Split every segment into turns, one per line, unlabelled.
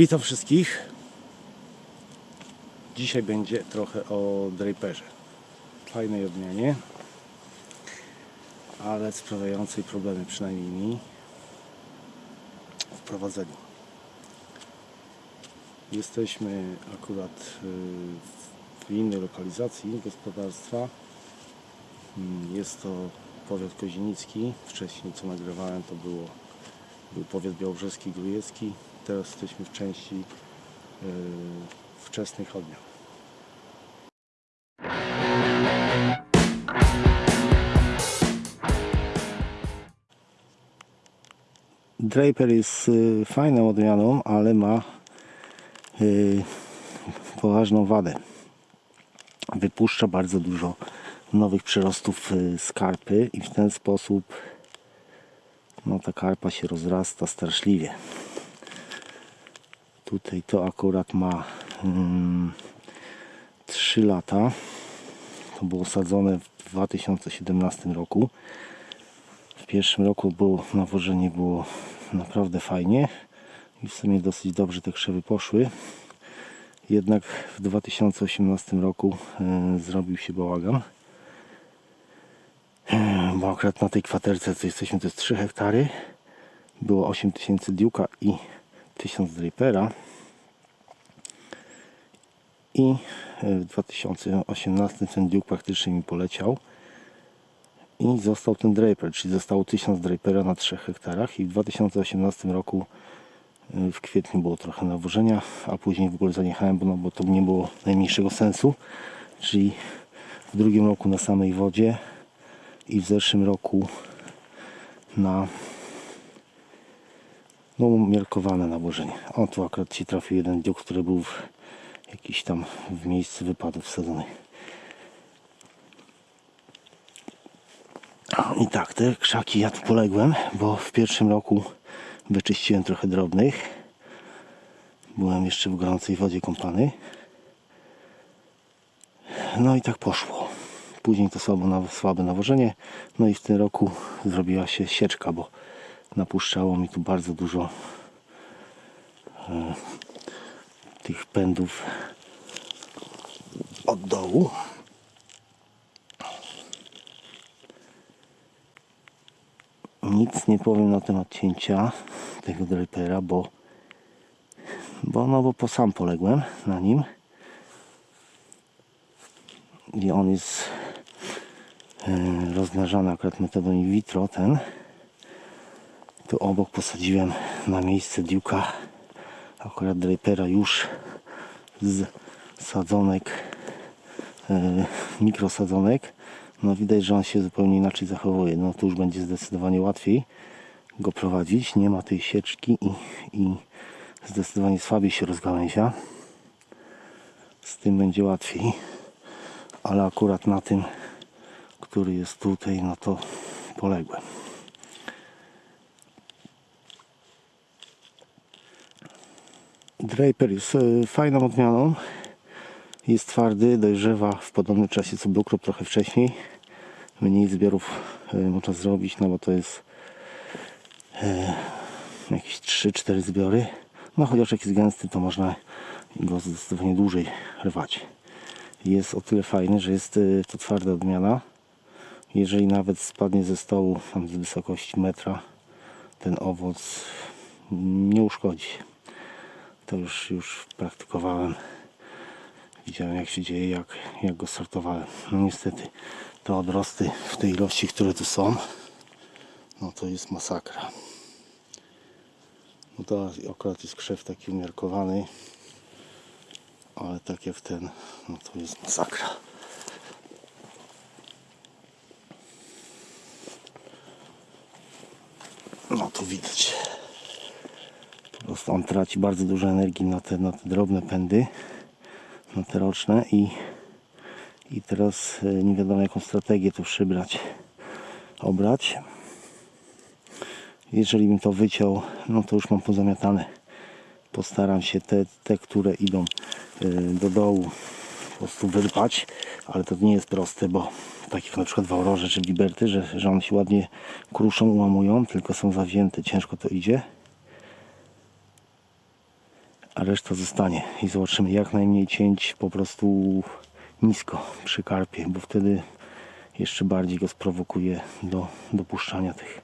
Witam wszystkich. Dzisiaj będzie trochę o draperze. Fajnej odmianie, ale sprawiającej problemy przynajmniej mi w prowadzeniu. Jesteśmy akurat y, w innej lokalizacji gospodarstwa. Mm, Jest to powiat kozienicki. Wcześniej co nagrywałem to było był powiat białobrzeski, grujecki. Teraz jesteśmy w części yy, wczesnych odmian. Draper jest y, fajną odmianą, ale ma y, poważną wadę. Wypuszcza bardzo dużo nowych przyrostów y, skarpy i w ten sposób no ta karpa się rozrasta straszliwie. Tutaj to akurat ma mm, 3 lata. To było sadzone w 2017 roku. W pierwszym roku było nawożenie było naprawdę fajnie i w sumie dosyć dobrze te krzewy poszły. Jednak w 2018 roku y, zrobił się bałagan bo akurat na tej kwaterce, co jesteśmy, to jest 3 hektary. Było 8000 diuka i 1000 drapera. I w 2018 ten diuk praktycznie mi poleciał. I został ten draper, czyli zostało 1000 drapera na 3 hektarach. I w 2018 roku y, w kwietniu było trochę nawożenia, a później w ogóle zaniechałem, bo, no, bo to nie było najmniejszego sensu. Czyli w drugim roku na samej wodzie i w zeszłym roku na no, umiarkowane nałożenie. O, tu akurat ci trafił jeden diuk, który był w, jakiś tam w miejscu wypadów wsadzony. I tak, te krzaki ja tu poległem, bo w pierwszym roku wyczyściłem trochę drobnych. Byłem jeszcze w gorącej wodzie kąpany. No i tak poszło. Później to słabo, na- słabe nawożenie. No i w tym roku zrobiła się sieczka, bo napuszczało mi tu bardzo dużo e, tych pędów od dołu. Nic nie powiem na temat cięcia tego drapera, bo bo no bo po sam poległem na nim. I on jest e, rozmnażany akurat metodą in vitro ten. Tu obok posadziłem na miejsce diuka akurat drapera już z sadzonek e, mikrosadzonek. No widać, że on się zupełnie inaczej zachowuje. No tu już będzie zdecydowanie łatwiej go prowadzić, nie ma tej sieczki i, i zdecydowanie słabiej się rozgałęzia. Z tym będzie łatwiej. Ale akurat na tym, który jest tutaj, no to poległem. Draper jest e, fajną odmianą. Jest twardy, dojrzewa w podobnym czasie co Bluekrop, trochę wcześniej. Mniej zbiorów e, można zrobić, no bo to jest e, jakieś 3-4 zbiory. No chociaż jak jest gęsty, to można go zdecydowanie dłużej rwać jest o tyle fajny, że jest to twarda odmiana. Jeżeli nawet spadnie ze stołu tam z wysokości metra, ten owoc nie uszkodzi. To już, już praktykowałem. Widziałem jak się dzieje, jak, jak go sortowałem. No niestety te odrosty w tej ilości, które tu są, no to jest masakra. No to akurat jest krzew taki umiarkowany ale tak jak ten, no to jest masakra. No tu widać. On traci bardzo dużo energii na te, na te drobne pędy, na te roczne i, i teraz e, nie wiadomo jaką strategię tu przybrać, obrać. Jeżeli bym to wyciął, no to już mam pozamiatane. Postaram się te, te które idą y, do dołu po prostu wyrwać, ale to nie jest proste, bo tak jak na przykład w czy Liberty, że, że one się ładnie kruszą, ułamują, tylko są zawzięte, ciężko to idzie. A reszta zostanie i zobaczymy. Jak najmniej cięć po prostu nisko przy karpie, bo wtedy jeszcze bardziej go sprowokuje do dopuszczania tych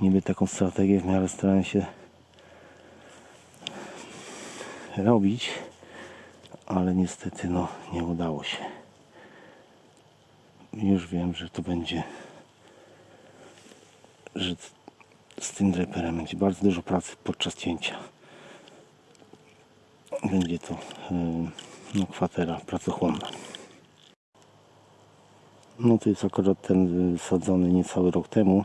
niby taką strategię w miarę starałem się robić ale niestety no nie udało się. Już wiem, że to będzie że z tym draperem będzie bardzo dużo pracy podczas cięcia będzie to no, kwatera pracochłonna. No to jest akurat ten wysadzony niecały rok temu.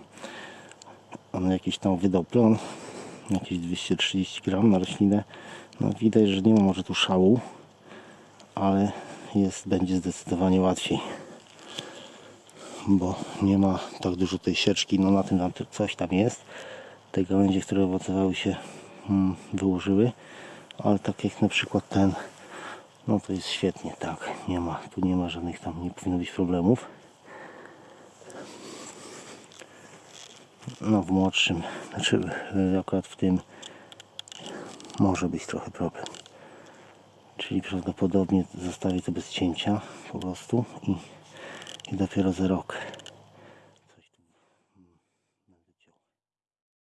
On jakiś tam wydał plon jakieś 230 gram na roślinę. No widać, że nie ma może tu szału ale jest, będzie zdecydowanie łatwiej bo nie ma tak dużo tej sieczki. No na tym tam coś tam jest. Te gałęzie, które owocowały się mm, wyłożyły ale tak jak na przykład ten no to jest świetnie, tak. Nie ma, tu nie ma żadnych tam, nie powinno być problemów. No w młodszym znaczy y, akurat w tym może być trochę problem. Czyli prawdopodobnie zostawię to bez cięcia po prostu i, i dopiero za rok